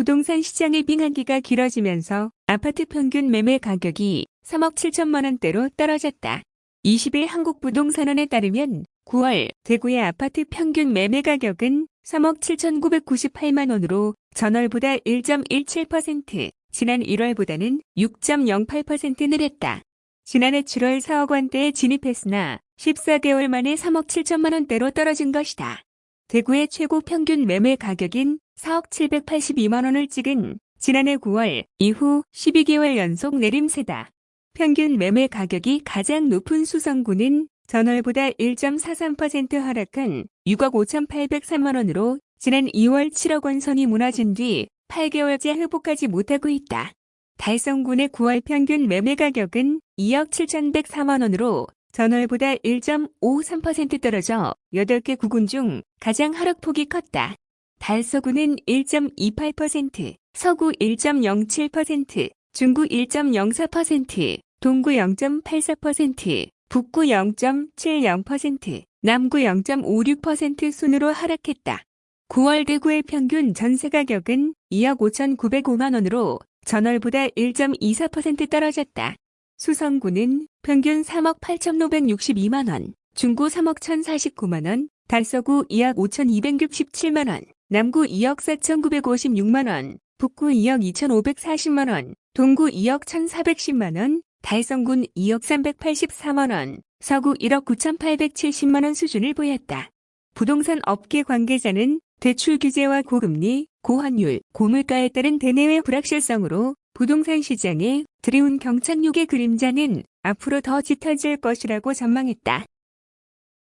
부동산 시장의 빙하기가 길어지면서 아파트 평균 매매 가격이 3억 7천만 원대로 떨어졌다. 20일 한국부동산원에 따르면 9월 대구의 아파트 평균 매매 가격은 3억 7,998만 원으로 전월보다 1.17%, 지난 1월보다는 6.08% 늘었다. 지난해 7월 4억 원대에 진입했으나 14개월 만에 3억 7천만 원대로 떨어진 것이다. 대구의 최고 평균 매매 가격인 4억 782만 원을 찍은 지난해 9월 이후 12개월 연속 내림세다. 평균 매매 가격이 가장 높은 수성구는 전월보다 1.43% 하락한 6억 5,803만 원으로 지난 2월 7억 원 선이 무너진 뒤 8개월째 회복하지 못하고 있다. 달성군의 9월 평균 매매 가격은 2억 7,104만 원으로 전월보다 1.53% 떨어져 8개 구군 중 가장 하락폭이 컸다. 달서구는 1.28%, 서구 1.07%, 중구 1.04%, 동구 0.84%, 북구 0.70%, 남구 0.56% 순으로 하락했다. 9월 대구의 평균 전세 가격은 2억 5,905만 원으로 전월보다 1.24% 떨어졌다. 수성구는 평균 3억 8,562만 원, 중구 3억 1,049만 원, 달서구 2억 5,267만 원, 남구 2억 4,956만 원, 북구 2억 2,540만 원, 동구 2억 1,410만 원, 달성군 2억 384만 원, 서구 1억 9,870만 원 수준을 보였다. 부동산 업계 관계자는 대출 규제와 고금리, 고환율, 고물가에 따른 대내외 불확실성으로 부동산 시장에 드리운 경착륙의 그림자는 앞으로 더 짙어질 것이라고 전망했다.